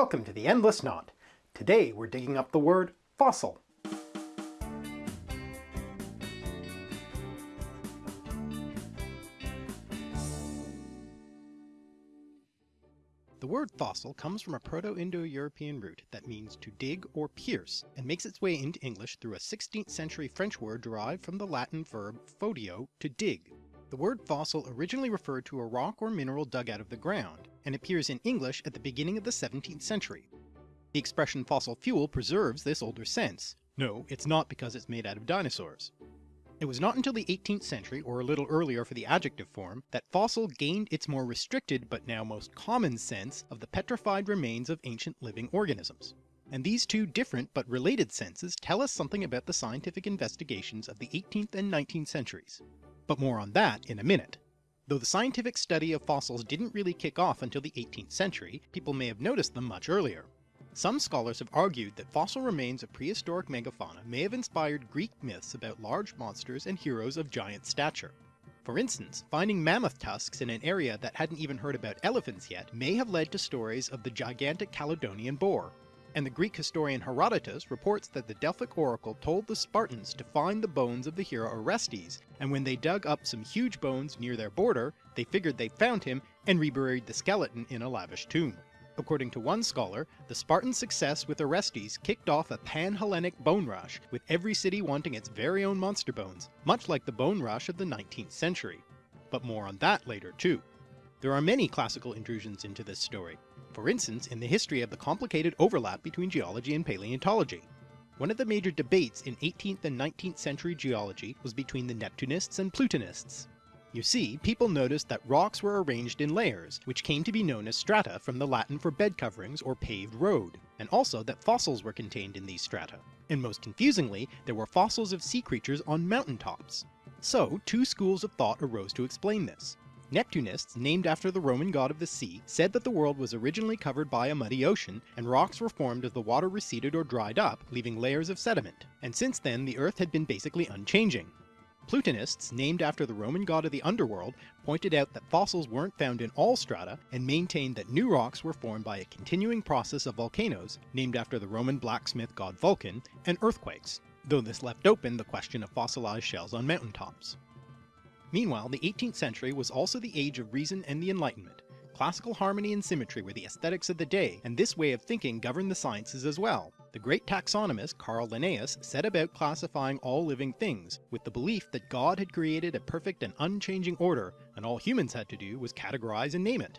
Welcome to the Endless Knot. Today we're digging up the word fossil. The word fossil comes from a Proto-Indo-European root that means to dig or pierce, and makes its way into English through a 16th century French word derived from the Latin verb fodio, to dig. The word fossil originally referred to a rock or mineral dug out of the ground, and appears in English at the beginning of the 17th century. The expression fossil fuel preserves this older sense. No, it's not because it's made out of dinosaurs. It was not until the 18th century, or a little earlier for the adjective form, that fossil gained its more restricted but now most common sense of the petrified remains of ancient living organisms. And these two different but related senses tell us something about the scientific investigations of the 18th and 19th centuries. But more on that in a minute. Though the scientific study of fossils didn't really kick off until the 18th century, people may have noticed them much earlier. Some scholars have argued that fossil remains of prehistoric megafauna may have inspired Greek myths about large monsters and heroes of giant stature. For instance, finding mammoth tusks in an area that hadn't even heard about elephants yet may have led to stories of the gigantic Calydonian boar. And the Greek historian Herodotus reports that the Delphic oracle told the Spartans to find the bones of the hero Orestes, and when they dug up some huge bones near their border, they figured they'd found him and reburied the skeleton in a lavish tomb. According to one scholar, the Spartan success with Orestes kicked off a pan-Hellenic bone rush, with every city wanting its very own monster bones, much like the bone rush of the 19th century. But more on that later too. There are many classical intrusions into this story, for instance in the history of the complicated overlap between geology and paleontology. One of the major debates in 18th and 19th century geology was between the Neptunists and Plutonists. You see, people noticed that rocks were arranged in layers, which came to be known as strata from the Latin for bed coverings or paved road, and also that fossils were contained in these strata. And most confusingly, there were fossils of sea creatures on mountain tops. So, two schools of thought arose to explain this. Neptunists, named after the Roman god of the sea, said that the world was originally covered by a muddy ocean, and rocks were formed as the water receded or dried up, leaving layers of sediment, and since then the earth had been basically unchanging. Plutonists, named after the Roman god of the underworld, pointed out that fossils weren't found in all strata, and maintained that new rocks were formed by a continuing process of volcanoes, named after the Roman blacksmith god Vulcan, and earthquakes, though this left open the question of fossilized shells on mountaintops. Meanwhile, the 18th century was also the age of reason and the Enlightenment. Classical harmony and symmetry were the aesthetics of the day, and this way of thinking governed the sciences as well. The great taxonomist Carl Linnaeus set about classifying all living things, with the belief that God had created a perfect and unchanging order, and all humans had to do was categorize and name it.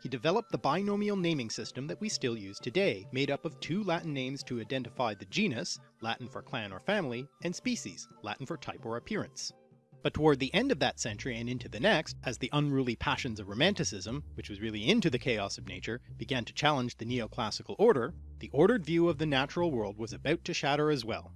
He developed the binomial naming system that we still use today, made up of two Latin names to identify the genus, Latin for clan or family, and species, Latin for type or appearance. But toward the end of that century and into the next, as the unruly passions of Romanticism, which was really into the chaos of nature, began to challenge the neoclassical order, the ordered view of the natural world was about to shatter as well.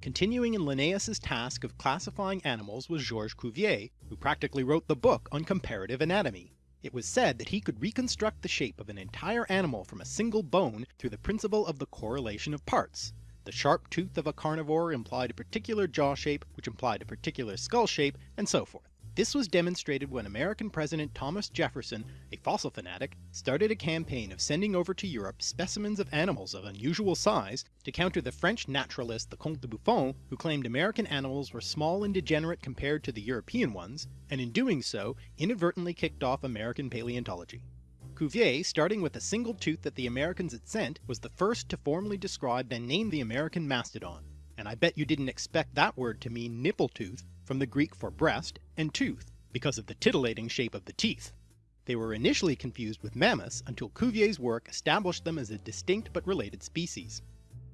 Continuing in Linnaeus's task of classifying animals was Georges Cuvier, who practically wrote the book on comparative anatomy. It was said that he could reconstruct the shape of an entire animal from a single bone through the principle of the correlation of parts, the sharp tooth of a carnivore implied a particular jaw shape, which implied a particular skull shape, and so forth. This was demonstrated when American President Thomas Jefferson, a fossil fanatic, started a campaign of sending over to Europe specimens of animals of unusual size to counter the French naturalist the Comte de Buffon, who claimed American animals were small and degenerate compared to the European ones, and in doing so inadvertently kicked off American paleontology. Cuvier, starting with a single tooth that the Americans had sent, was the first to formally describe and name the American mastodon, and I bet you didn't expect that word to mean nipple tooth from the Greek for breast and tooth, because of the titillating shape of the teeth. They were initially confused with mammoths until Cuvier's work established them as a distinct but related species.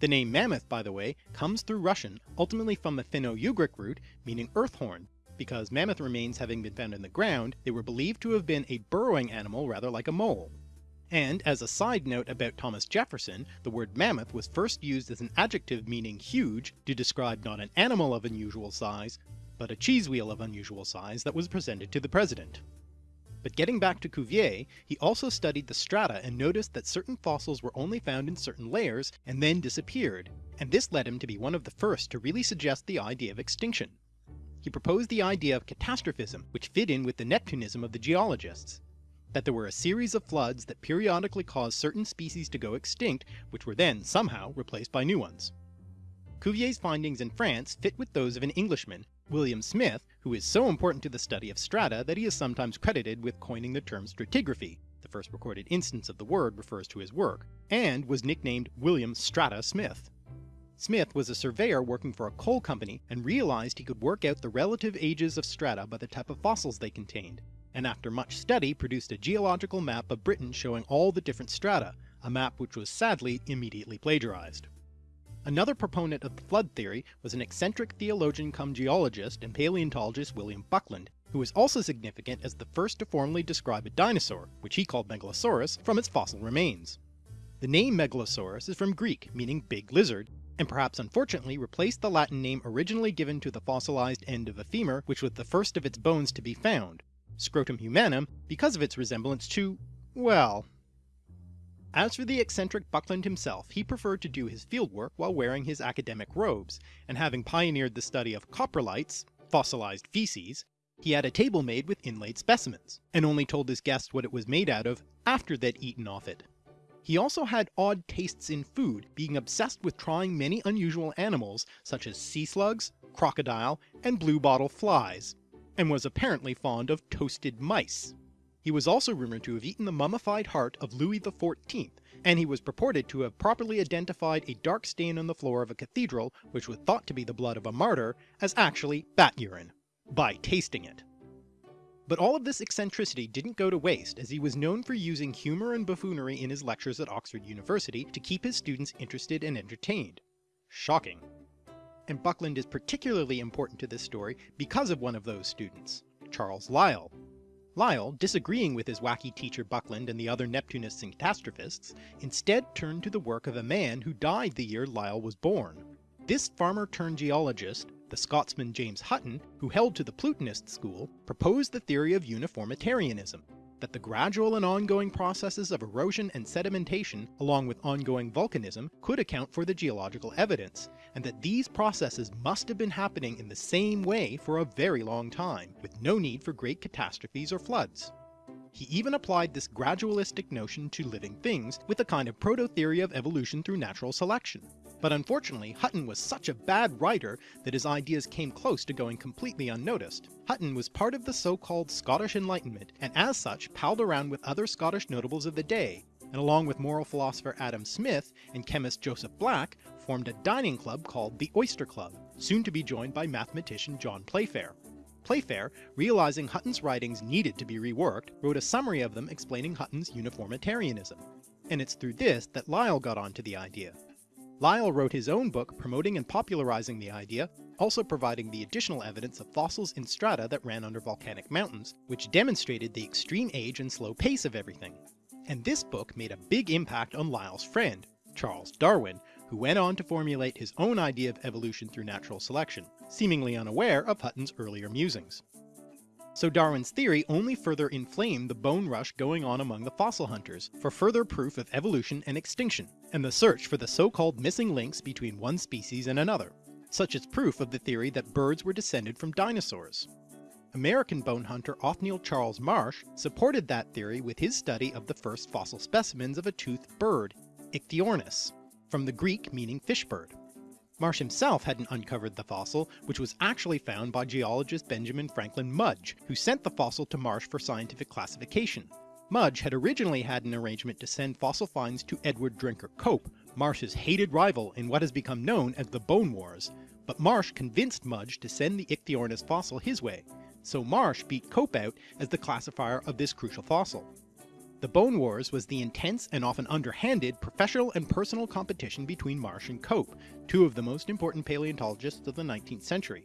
The name mammoth, by the way, comes through Russian, ultimately from the Finno-Ugric root meaning earthhorn, because mammoth remains having been found in the ground, they were believed to have been a burrowing animal rather like a mole. And as a side note about Thomas Jefferson, the word mammoth was first used as an adjective meaning huge to describe not an animal of unusual size, but a cheese wheel of unusual size that was presented to the president. But getting back to Cuvier, he also studied the strata and noticed that certain fossils were only found in certain layers and then disappeared, and this led him to be one of the first to really suggest the idea of extinction he proposed the idea of catastrophism, which fit in with the Neptunism of the geologists. that there were a series of floods that periodically caused certain species to go extinct, which were then somehow replaced by new ones. Cuvier's findings in France fit with those of an Englishman, William Smith, who is so important to the study of strata that he is sometimes credited with coining the term stratigraphy, the first recorded instance of the word refers to his work, and was nicknamed William Strata Smith. Smith was a surveyor working for a coal company and realized he could work out the relative ages of strata by the type of fossils they contained, and after much study produced a geological map of Britain showing all the different strata, a map which was sadly immediately plagiarized. Another proponent of the flood theory was an eccentric theologian come geologist and paleontologist William Buckland, who was also significant as the first to formally describe a dinosaur, which he called Megalosaurus, from its fossil remains. The name Megalosaurus is from Greek, meaning big lizard, and perhaps unfortunately replaced the Latin name originally given to the fossilized end of a femur which was the first of its bones to be found, Scrotum humanum, because of its resemblance to, well, as for the eccentric Buckland himself, he preferred to do his fieldwork while wearing his academic robes, and having pioneered the study of coprolites, fossilized feces, he had a table made with inlaid specimens, and only told his guests what it was made out of after they'd eaten off it. He also had odd tastes in food, being obsessed with trying many unusual animals such as sea slugs, crocodile, and bluebottle flies, and was apparently fond of toasted mice. He was also rumoured to have eaten the mummified heart of Louis XIV, and he was purported to have properly identified a dark stain on the floor of a cathedral which was thought to be the blood of a martyr as actually bat urine, by tasting it. But all of this eccentricity didn't go to waste as he was known for using humour and buffoonery in his lectures at Oxford University to keep his students interested and entertained. Shocking. And Buckland is particularly important to this story because of one of those students, Charles Lyell, Lyell, disagreeing with his wacky teacher Buckland and the other Neptunists and catastrophists, instead turned to the work of a man who died the year Lyell was born. This farmer-turned-geologist, the Scotsman James Hutton, who held to the Plutonist school, proposed the theory of uniformitarianism, that the gradual and ongoing processes of erosion and sedimentation, along with ongoing volcanism, could account for the geological evidence, and that these processes must have been happening in the same way for a very long time, with no need for great catastrophes or floods. He even applied this gradualistic notion to living things with a kind of proto-theory of evolution through natural selection. But unfortunately, Hutton was such a bad writer that his ideas came close to going completely unnoticed. Hutton was part of the so-called Scottish Enlightenment, and as such palled around with other Scottish notables of the day, and along with moral philosopher Adam Smith and chemist Joseph Black, formed a dining club called the Oyster Club, soon to be joined by mathematician John Playfair. Playfair, realizing Hutton's writings needed to be reworked, wrote a summary of them explaining Hutton's uniformitarianism. And it's through this that Lyell got onto the idea. Lyell wrote his own book promoting and popularizing the idea, also providing the additional evidence of fossils in strata that ran under volcanic mountains, which demonstrated the extreme age and slow pace of everything. And this book made a big impact on Lyell's friend, Charles Darwin, who went on to formulate his own idea of evolution through natural selection, seemingly unaware of Hutton's earlier musings. So Darwin's theory only further inflamed the bone rush going on among the fossil hunters for further proof of evolution and extinction, and the search for the so-called missing links between one species and another, such as proof of the theory that birds were descended from dinosaurs. American bone hunter Othniel Charles Marsh supported that theory with his study of the first fossil specimens of a toothed bird, Ichthyornis, from the Greek meaning fishbird. Marsh himself hadn't uncovered the fossil, which was actually found by geologist Benjamin Franklin Mudge, who sent the fossil to Marsh for scientific classification. Mudge had originally had an arrangement to send fossil finds to Edward Drinker Cope, Marsh's hated rival in what has become known as the Bone Wars, but Marsh convinced Mudge to send the Ichthyornis fossil his way, so Marsh beat Cope out as the classifier of this crucial fossil. The Bone Wars was the intense and often underhanded professional and personal competition between Marsh and Cope, two of the most important paleontologists of the 19th century.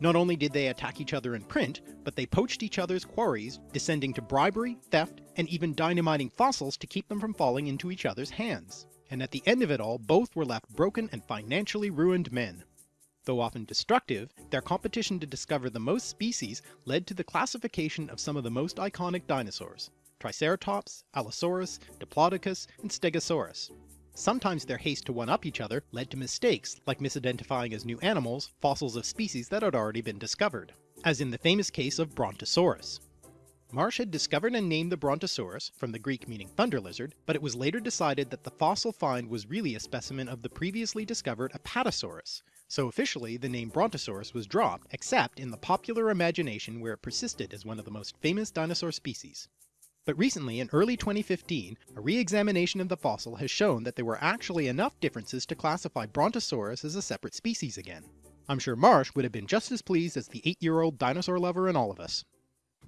Not only did they attack each other in print, but they poached each other's quarries, descending to bribery, theft, and even dynamiting fossils to keep them from falling into each other's hands. And at the end of it all, both were left broken and financially ruined men. Though often destructive, their competition to discover the most species led to the classification of some of the most iconic dinosaurs, Triceratops, Allosaurus, Diplodocus, and Stegosaurus. Sometimes their haste to one-up each other led to mistakes, like misidentifying as new animals fossils of species that had already been discovered, as in the famous case of Brontosaurus. Marsh had discovered and named the Brontosaurus, from the Greek meaning thunder lizard, but it was later decided that the fossil find was really a specimen of the previously discovered Apatosaurus, so officially the name Brontosaurus was dropped, except in the popular imagination where it persisted as one of the most famous dinosaur species. But recently, in early 2015, a re-examination of the fossil has shown that there were actually enough differences to classify Brontosaurus as a separate species again. I'm sure Marsh would have been just as pleased as the 8-year-old dinosaur lover in all of us.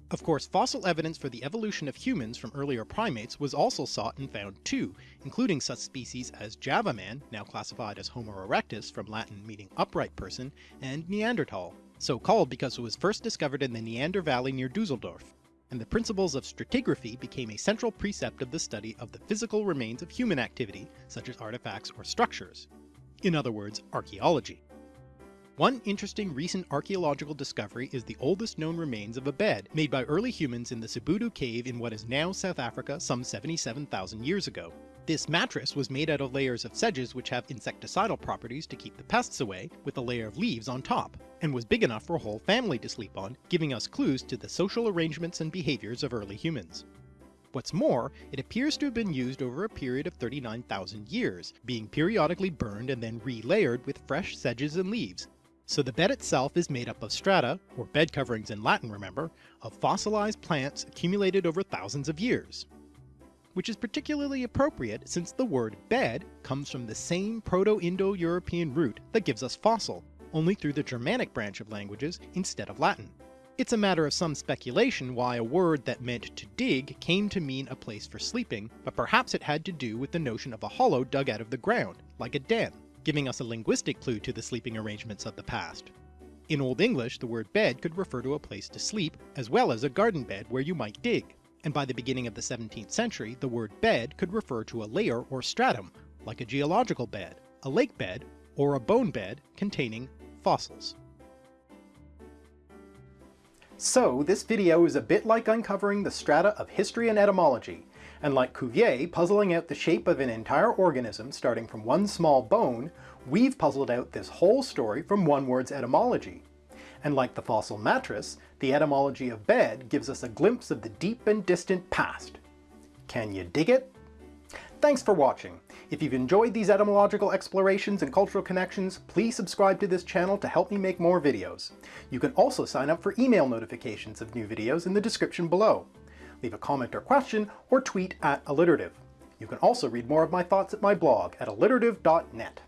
Of course, fossil evidence for the evolution of humans from earlier primates was also sought and found too, including such species as Java man, now classified as Homo erectus from Latin meaning upright person, and Neanderthal, so called because it was first discovered in the Neander Valley near Dusseldorf, and the principles of stratigraphy became a central precept of the study of the physical remains of human activity, such as artifacts or structures. In other words, archaeology. One interesting recent archaeological discovery is the oldest known remains of a bed made by early humans in the Sibudu cave in what is now South Africa some 77,000 years ago. This mattress was made out of layers of sedges which have insecticidal properties to keep the pests away, with a layer of leaves on top, and was big enough for a whole family to sleep on, giving us clues to the social arrangements and behaviours of early humans. What's more, it appears to have been used over a period of 39,000 years, being periodically burned and then re-layered with fresh sedges and leaves, so the bed itself is made up of strata, or bed coverings in Latin remember, of fossilized plants accumulated over thousands of years. Which is particularly appropriate since the word bed comes from the same Proto-Indo-European root that gives us fossil, only through the Germanic branch of languages instead of Latin. It's a matter of some speculation why a word that meant to dig came to mean a place for sleeping, but perhaps it had to do with the notion of a hollow dug out of the ground, like a den giving us a linguistic clue to the sleeping arrangements of the past. In Old English, the word bed could refer to a place to sleep, as well as a garden bed where you might dig, and by the beginning of the 17th century the word bed could refer to a layer or stratum, like a geological bed, a lake bed, or a bone bed containing fossils. So this video is a bit like uncovering the strata of history and etymology, and like Cuvier puzzling out the shape of an entire organism starting from one small bone, we've puzzled out this whole story from one word's etymology. And like the fossil mattress, the etymology of bed gives us a glimpse of the deep and distant past. Can you dig it? Thanks for watching. If you've enjoyed these etymological explorations and cultural connections, please subscribe to this channel to help me make more videos. You can also sign up for email notifications of new videos in the description below leave a comment or question, or tweet at alliterative. You can also read more of my thoughts at my blog at alliterative.net.